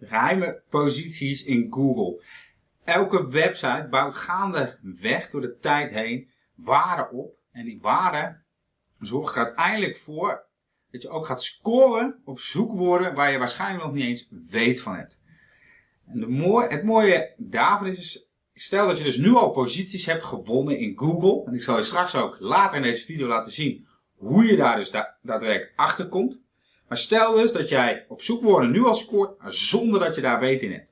Geheime posities in Google. Elke website bouwt gaandeweg door de tijd heen waarden op. En die waarden zorgen er uiteindelijk voor dat je ook gaat scoren op zoekwoorden waar je waarschijnlijk nog niet eens weet van hebt. En mooie, het mooie daarvan is, stel dat je dus nu al posities hebt gewonnen in Google. En ik zal je straks ook later in deze video laten zien hoe je daar dus da daadwerkelijk achter komt. Maar stel dus dat jij op zoekwoorden nu al scoort zonder dat je daar weet in hebt.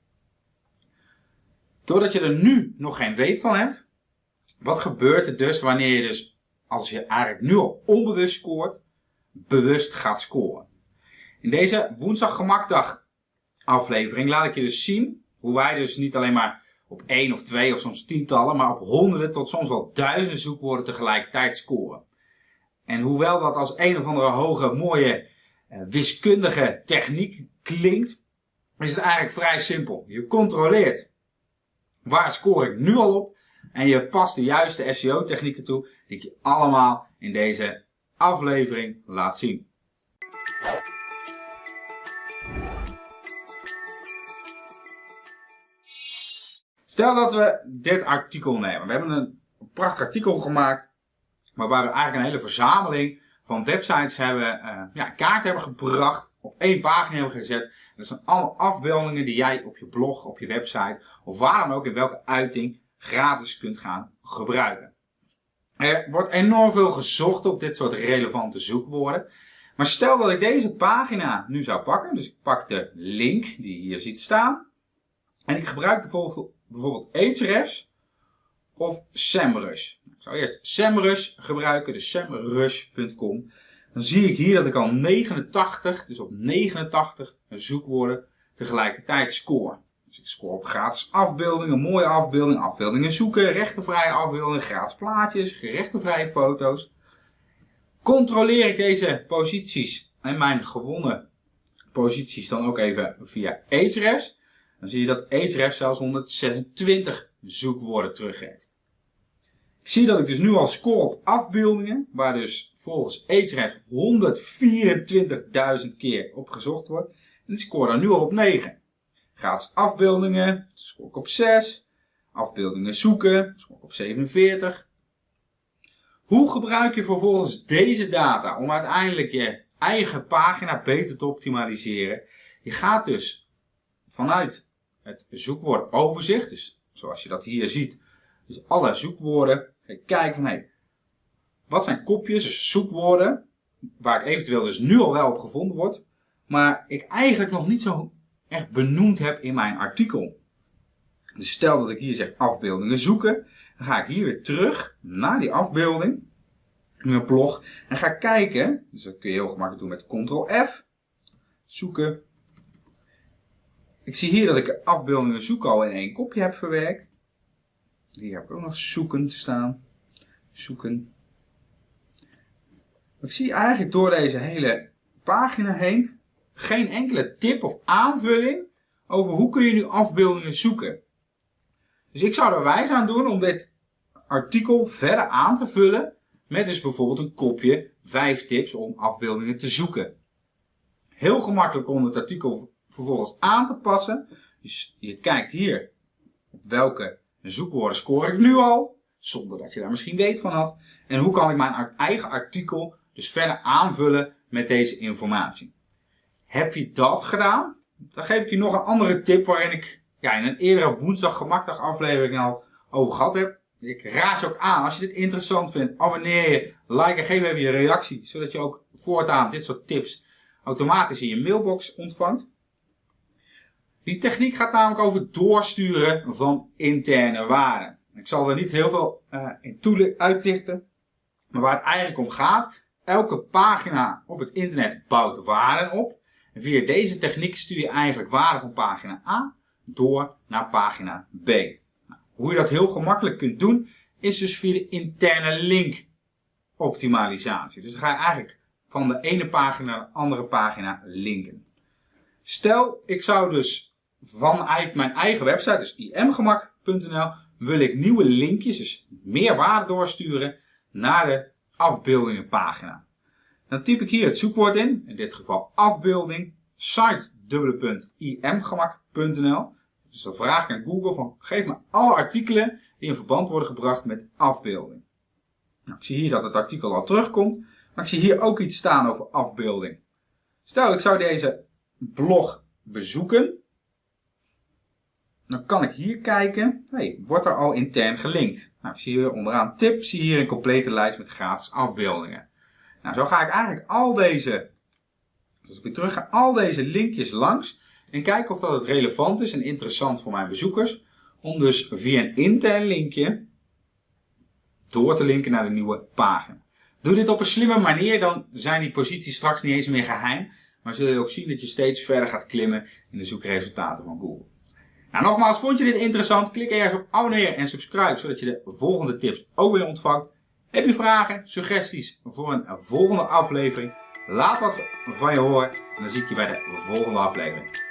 Doordat je er nu nog geen weet van hebt, wat gebeurt er dus wanneer je dus, als je eigenlijk nu al onbewust scoort, bewust gaat scoren? In deze woensdag gemakdag aflevering laat ik je dus zien hoe wij dus niet alleen maar op één of twee of soms tientallen, maar op honderden tot soms wel duizenden zoekwoorden tegelijkertijd scoren. En hoewel dat als een of andere hoge, mooie, wiskundige techniek klinkt, is het eigenlijk vrij simpel. Je controleert waar score ik nu al op en je past de juiste SEO technieken toe die ik je allemaal in deze aflevering laat zien. Stel dat we dit artikel nemen. We hebben een prachtig artikel gemaakt waarbij we eigenlijk een hele verzameling van websites hebben, uh, ja, kaart hebben gebracht, op één pagina hebben gezet. Dat zijn allemaal afbeeldingen die jij op je blog, op je website of waar dan ook in welke uiting gratis kunt gaan gebruiken. Er wordt enorm veel gezocht op dit soort relevante zoekwoorden. Maar stel dat ik deze pagina nu zou pakken, dus ik pak de link die je hier ziet staan. En ik gebruik bijvoorbeeld, bijvoorbeeld Ahrefs of SEMrush. Ik zou eerst SEMrush gebruiken, dus semrush.com. Dan zie ik hier dat ik al 89, dus op 89 zoekwoorden tegelijkertijd score. Dus ik score op gratis afbeeldingen, mooie afbeeldingen, afbeeldingen zoeken, rechtenvrije afbeeldingen, gratis plaatjes, rechtenvrije foto's. Controleer ik deze posities en mijn gewonnen posities dan ook even via Ahrefs. Dan zie je dat Ahrefs zelfs 126 zoekwoorden teruggeeft. Zie dat ik dus nu al score op afbeeldingen, waar dus volgens Ahrefs 124.000 keer op gezocht wordt. En ik score dan nu al op 9. Gratis afbeeldingen, score ik op 6. Afbeeldingen zoeken, score ik op 47. Hoe gebruik je vervolgens deze data om uiteindelijk je eigen pagina beter te optimaliseren? Je gaat dus vanuit het zoekwoord overzicht, dus zoals je dat hier ziet, dus alle zoekwoorden, kijken van hey, wat zijn kopjes, dus zoekwoorden, waar ik eventueel dus nu al wel op gevonden word, maar ik eigenlijk nog niet zo echt benoemd heb in mijn artikel. Dus stel dat ik hier zeg afbeeldingen zoeken, dan ga ik hier weer terug naar die afbeelding, in mijn blog, en ga kijken, dus dat kun je heel gemakkelijk doen met Ctrl F, zoeken. Ik zie hier dat ik afbeeldingen zoeken al in één kopje heb verwerkt. Hier heb ik ook nog zoeken staan. Zoeken. Ik zie eigenlijk door deze hele pagina heen geen enkele tip of aanvulling over hoe kun je nu afbeeldingen zoeken. Dus ik zou er wijs aan doen om dit artikel verder aan te vullen met dus bijvoorbeeld een kopje 5 tips om afbeeldingen te zoeken. Heel gemakkelijk om het artikel vervolgens aan te passen. Dus je kijkt hier op welke zoekwoorden score ik nu al, zonder dat je daar misschien weet van had. En hoe kan ik mijn eigen artikel dus verder aanvullen met deze informatie. Heb je dat gedaan? Dan geef ik je nog een andere tip waarin ik ja, in een eerdere woensdag gemakdag aflevering al over gehad heb. Ik raad je ook aan, als je dit interessant vindt, abonneer je, like en geef even je reactie. Zodat je ook voortaan dit soort tips automatisch in je mailbox ontvangt. Die techniek gaat namelijk over doorsturen van interne waarden. Ik zal er niet heel veel uh, in uitlichten. Maar waar het eigenlijk om gaat, elke pagina op het internet bouwt waarden op. En via deze techniek stuur je eigenlijk waarden van pagina A door naar pagina B. Nou, hoe je dat heel gemakkelijk kunt doen, is dus via de interne link optimalisatie. Dus dan ga je eigenlijk van de ene pagina naar de andere pagina linken. Stel, ik zou dus vanuit mijn eigen website, dus imgemak.nl, wil ik nieuwe linkjes, dus meer waarde doorsturen naar de afbeeldingenpagina. Dan typ ik hier het zoekwoord in, in dit geval afbeelding, site www.imgemak.nl. Dus dan vraag ik aan Google van geef me alle artikelen die in verband worden gebracht met afbeelding. Nou, ik zie hier dat het artikel al terugkomt, maar ik zie hier ook iets staan over afbeelding. Stel ik zou deze blog bezoeken, dan kan ik hier kijken, hey, wordt er al intern gelinkt? Nou, ik zie hier onderaan tip, zie hier een complete lijst met gratis afbeeldingen. Nou, zo ga ik eigenlijk al deze, als ik weer terug ga, al deze linkjes langs en kijken of dat het relevant is en interessant voor mijn bezoekers. Om dus via een intern linkje door te linken naar de nieuwe pagina. Doe dit op een slimme manier, dan zijn die posities straks niet eens meer geheim. Maar zul je ook zien dat je steeds verder gaat klimmen in de zoekresultaten van Google. Nou, nogmaals, vond je dit interessant? Klik ergens op abonneren en subscribe, zodat je de volgende tips ook weer ontvangt. Heb je vragen, suggesties voor een volgende aflevering? Laat wat van je horen en dan zie ik je bij de volgende aflevering.